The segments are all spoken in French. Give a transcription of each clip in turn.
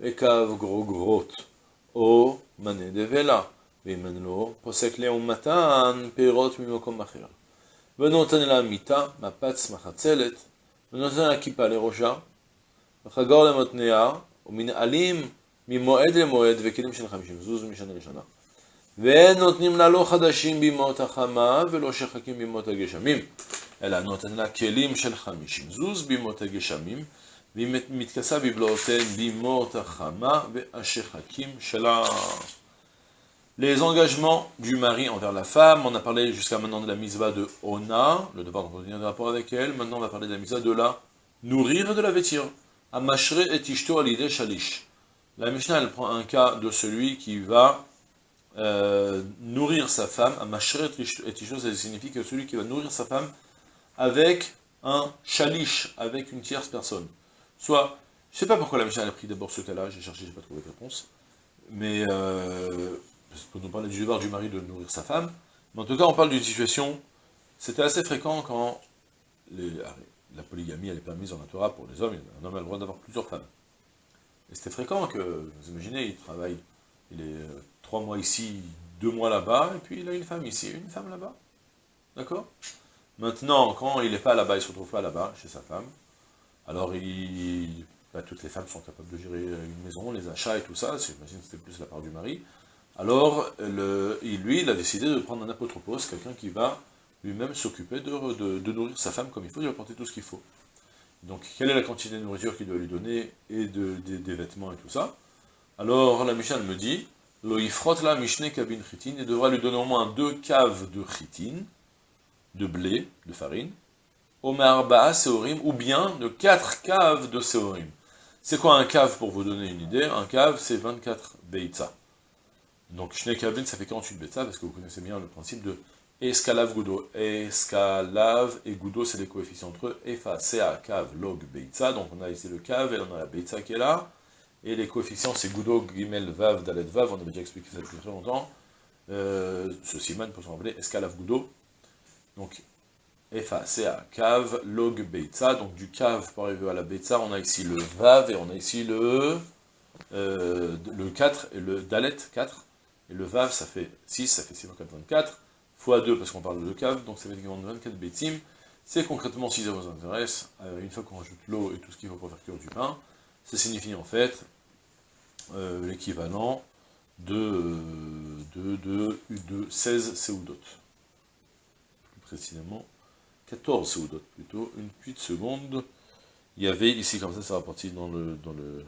וקו גרוגרות, או מנה דבלה, אין לו, פוסק לעומתן פירות ממקום אחר. ונותן לה מיטה, מפץ מחצלת, ונותן לה כיפה לראשה, וחגור למתניה, ומנעלים ממועד למועד וכלים של חמישים זוז משנה לשנה. ואין נותנים לה לא חדשים בימות החמה ולא שחקים בימות הגשמים, אלא נותן לה כלים של חמישים זוז בימות הגשמים, Les engagements du mari envers la femme, on a parlé jusqu'à maintenant de la misva de Ona, le devoir d'entretenir des rapports avec elle, maintenant on va parler de la misva de la nourrir et de la vêtir. Amashre et alide shalish. La Mishnah, elle prend un cas de celui qui va euh, nourrir sa femme. Amashre etishto, ça signifie que celui qui va nourrir sa femme avec un shalish, avec une tierce personne. Soit, je ne sais pas pourquoi la Mishnah a pris d'abord ce cas-là, j'ai cherché, je n'ai pas trouvé de réponse, mais euh, pour nous parler du devoir du mari de nourrir sa femme, mais en tout cas on parle d'une situation, c'était assez fréquent quand les, la polygamie elle est permise en la Torah pour les hommes, un homme a le droit d'avoir plusieurs femmes. Et c'était fréquent que, vous imaginez, il travaille, il est euh, trois mois ici, deux mois là-bas, et puis il a une femme ici, une femme là-bas. D'accord? Maintenant, quand il n'est pas là-bas, il ne se retrouve pas là-bas, chez sa femme, alors bah, toutes les femmes sont capables de gérer une maison, les achats et tout ça, j'imagine que c'était plus la part du mari. Alors, lui, il a décidé de prendre un apotropos, quelqu'un qui va lui-même s'occuper de, nourrir sa femme comme il faut, lui apporter tout ce qu'il faut. Donc, quelle est la quantité de nourriture qu'il doit lui donner, et de, des vêtements et tout ça? Alors, la Mishnah me dit, frotte la kabin chitin, il devra lui donner au moins deux caves de chitin, de blé, de farine, Omar seorim, ou bien de quatre caves de seorim. C'est quoi un cave, pour vous donner une idée? Un cave, c'est 24 beitza. Donc, shne kabin, ça fait 48 beitza, parce que vous connaissez bien le principe de Escalave Goudo. Escalave et Goudo, c'est les coefficients entre eux. Efa, Ca, Cave, Log, Beitza. Donc on a ici le Cave et on a la Beitza qui est là. Et les coefficients, c'est Goudo, Gimel, Vav, Dalet, Vav. On avait déjà expliqué ça depuis très longtemps. Euh, ce siman peut s'appeler Escalave Goudo. Donc, Efa, Ca, Cave, Log, Beitza. Donc du Cave pour arriver à la Beitza, on a ici le Vav et on a ici le, euh, le 4 et le Dalet, 4. Et le Vav, ça fait 6, ça fait 6 4, 24 fois 2 parce qu'on parle de cave, donc ça fait équivalent de 24 bétim. C'est concrètement, si ça vous intéresse, euh, une fois qu'on rajoute l'eau et tout ce qu'il faut pour faire cuire du pain, ça signifie en fait euh, l'équivalent de, de, de, de, 16 séoudotes. Plus précisément, 14 séoudotes plutôt, une petite seconde. Il y avait ici, comme ça, ça va partir dans le, dans le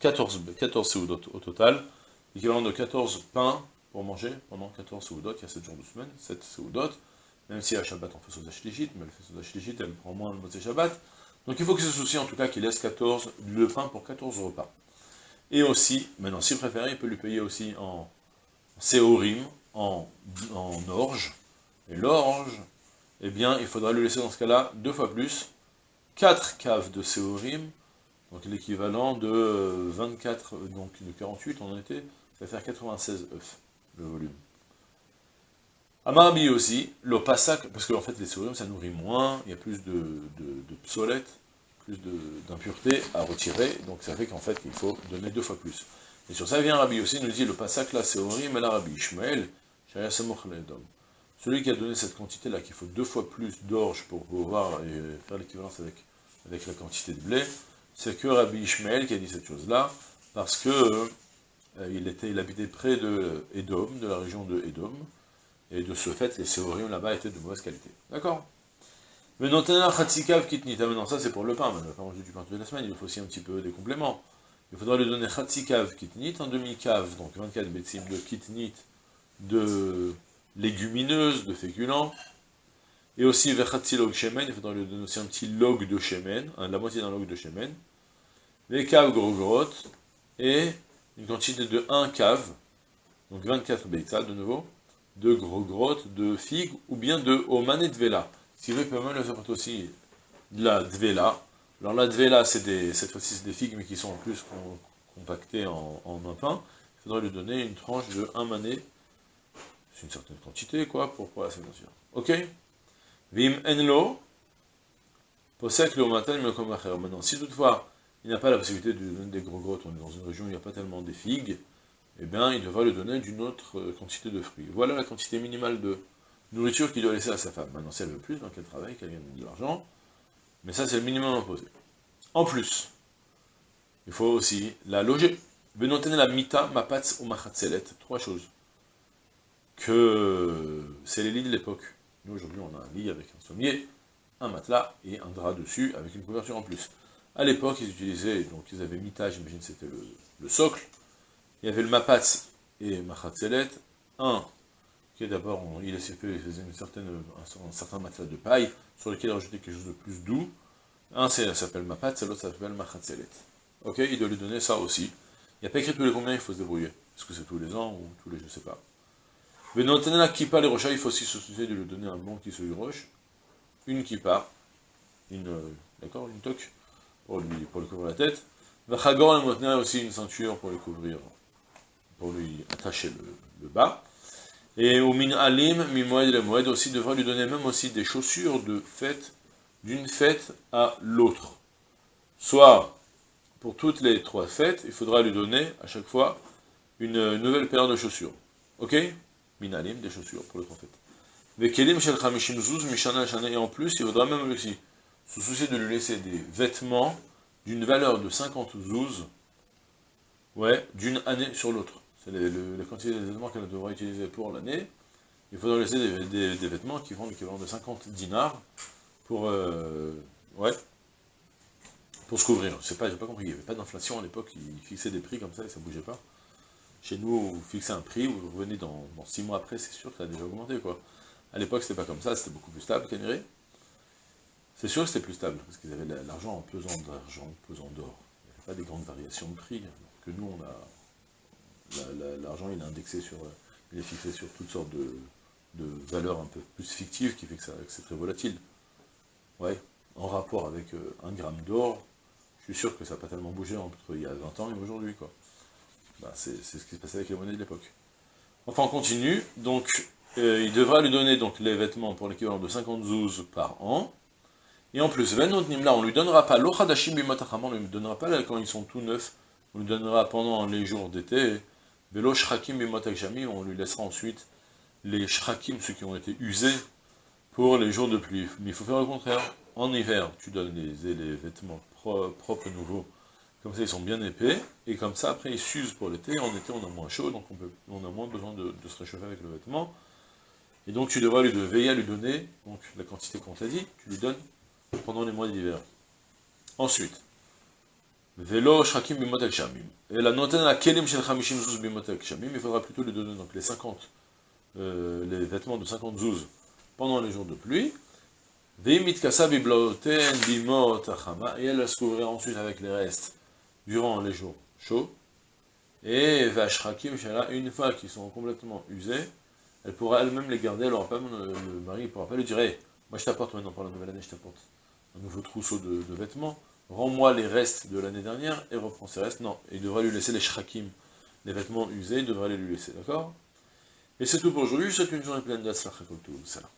14, 14 séoudotes au total, l'équivalent de 14 pains pour manger pendant 14 Seudot, il y a 7 jours de semaine, 7 Seudot, même si à Shabbat on fait Soda Shlichit, mais elle fait Soda Shlichit, elle prend moins le Motzé Shabbat, donc il faut que ce souci en tout cas qu'il laisse 14, le pain pour 14 repas. Et aussi, maintenant si préféré, il peut lui payer aussi en séorim, en orge, et l'orge, eh bien il faudra lui laisser dans ce cas-là deux fois plus, 4 caves de séorim, donc l'équivalent de 24, donc de 48 en été, ça va faire 96 œufs le volume. Amarabi aussi, le passac, parce qu'en fait les sodium ça nourrit moins, il y a plus de, de, psolète, plus d'impureté à retirer, donc ça fait qu'en fait il faut donner deux fois plus. Et sur ça vient Rabbi aussi, nous dit le passac c'est horrible, mais là Rabbi Ishmael, celui qui a donné cette quantité là, qu'il faut deux fois plus d'orge pour pouvoir faire l'équivalence avec, avec la quantité de blé, c'est que Rabbi Ishmael qui a dit cette chose là, parce que euh, il, était, il habitait près de Edom, de la région de Edom, et de ce fait, les séorium là-bas étaient de mauvaise qualité. D'accord? Mais non, Kitnit, ah, maintenant ça c'est pour le pain, maintenant, quand manger du pain toute la semaine, il faut aussi un petit peu des compléments. Il faudra lui donner Khatsikav Kitnit, un demi-cave, donc 24 bétim de Kitnit, de légumineuses, de féculents, et aussi Log Shemen, il faudra lui donner aussi un petit log de Shemen, la moitié d'un log de Shemen, les caves grogorotes, et une quantité de 1 cave, donc 24 beitza de nouveau, de gros grottes, de figues, ou bien de oman et vela. Ce qui veut même le faire aussi de la dvela. Alors la dvela, c'est cette fois-ci des figues, mais qui sont en plus compactées en, un pain. Il faudrait lui donner une tranche de 1 mané, c'est une certaine quantité, quoi, pour pouvoir la Ok Vim enlo, posek le matin, Maintenant, si toutefois, il n'a pas la possibilité de donner des gros grottes, on est dans une région où il n'y a pas tellement des figues, eh bien, il devra lui donner d'une autre euh, quantité de fruits. Voilà la quantité minimale de nourriture qu'il doit laisser à sa femme. Maintenant, si elle veut plus, donc elle travaille, qu'elle gagne de l'argent, mais ça, c'est le minimum imposé. En plus, il faut aussi la loger. Benotene la mita, mapatz ou machatzelet. Trois choses. Que c'est les lits de l'époque. Nous, aujourd'hui, on a un lit avec un sommier, un matelas et un drap dessus, avec une couverture en plus. À l'époque, ils utilisaient, donc ils avaient mita, j'imagine c'était le, socle, il y avait le mapatz et machatzelet, un, qui est d'abord, il faisait une un, certain matelas de paille, sur lequel il rajoutait quelque chose de plus doux, un ça s'appelle mapatz, l'autre s'appelle machatzelet. Ok, il doit lui donner ça aussi. Il n'y a pas écrit tous les combien, il faut se débrouiller. Est-ce que c'est tous les ans ou tous les, je ne sais pas. Mais dans la kippa, les rochers, il faut aussi se soucier de lui donner un bon qui se roche, une kippa, une, euh, d'accord, une toque, pour lui, couvrir la tête. Vachagor le maintenir aussi une ceinture pour lui couvrir, pour lui attacher le, bas. Et au min alim, mi le moed aussi devra lui donner même aussi des chaussures de fête, d'une fête à l'autre. Soit, pour toutes les trois fêtes, il faudra lui donner, à chaque fois, une nouvelle paire de chaussures. Ok? Minalim, des chaussures pour le prophète. Et en plus, il faudra même aussi se soucier de lui laisser des vêtements d'une valeur de 50 zouz, ouais, d'une année sur l'autre. C'est la quantité de vêtements qu'elle devra utiliser pour l'année. Il faudra laisser des, vêtements qui font l'équivalent de 50 dinars pour, euh, ouais, pour se couvrir. Je sais pas, j'ai pas compris, il n'y avait pas d'inflation à l'époque, ils fixaient des prix comme ça et ça bougeait pas. Chez nous, vous fixez un prix, vous revenez dans, 6 mois après, c'est sûr que ça a déjà augmenté, quoi. À l'époque, c'était pas comme ça, c'était beaucoup plus stable, Caniré. C'est sûr que c'était plus stable, parce qu'ils avaient l'argent en pesant d'argent, pesant d'or. Il n'y avait pas des grandes variations de prix, que nous. L'argent, il est indexé sur... Il est fixé sur toutes sortes de, valeurs un peu plus fictives, qui fait que, c'est très volatile. Ouais, en rapport avec euh, un gramme d'or, je suis sûr que ça n'a pas tellement bougé entre il y a 20 ans et aujourd'hui. Bah, c'est ce qui se passait avec les monnaies de l'époque. Enfin, on continue. Donc, euh, il devra lui donner donc les vêtements pour l'équivalent de 50 zouz par an. Et en plus, là, on lui donnera pas l'ochadashim on lui donnera pas quand ils sont tout neufs, on lui donnera pendant les jours d'été, velo shrakim on lui laissera ensuite les shrakim, ceux qui ont été usés, pour les jours de pluie. Mais il faut faire le contraire. En hiver, tu donnes les, les vêtements propres, nouveaux, comme ça, ils sont bien épais, et comme ça, après, ils s'usent pour l'été. En été, on a moins chaud, donc on, a moins besoin de, se réchauffer avec le vêtement. Et donc, tu devras lui de veiller à lui donner, donc la quantité qu'on t'a dit, tu lui donnes pendant les mois d'hiver. Ensuite, Velo Shrakim Bimotel Shamim. Et la noten la Kelim Shel Chamishim Zuz Bimotel Shamim, il faudra plutôt lui donner donc les 50, euh, les vêtements de 50 zouz pendant les jours de pluie, et elle va se couvrir ensuite avec les restes durant les jours chauds. Et Vashrakim, une fois qu'ils sont complètement usés, elle pourra elle-même les garder, alors pas, le mari ne pourra pas lui dire moi je t'apporte maintenant pour la nouvelle année, je t'apporte un nouveau trousseau de, vêtements, rends-moi les restes de l'année dernière et reprends ces restes. Non, il devra lui laisser les shrakim, les vêtements usés, il devra les lui laisser, d'accord? Et c'est tout pour aujourd'hui, c'est une journée pleine tout, salam.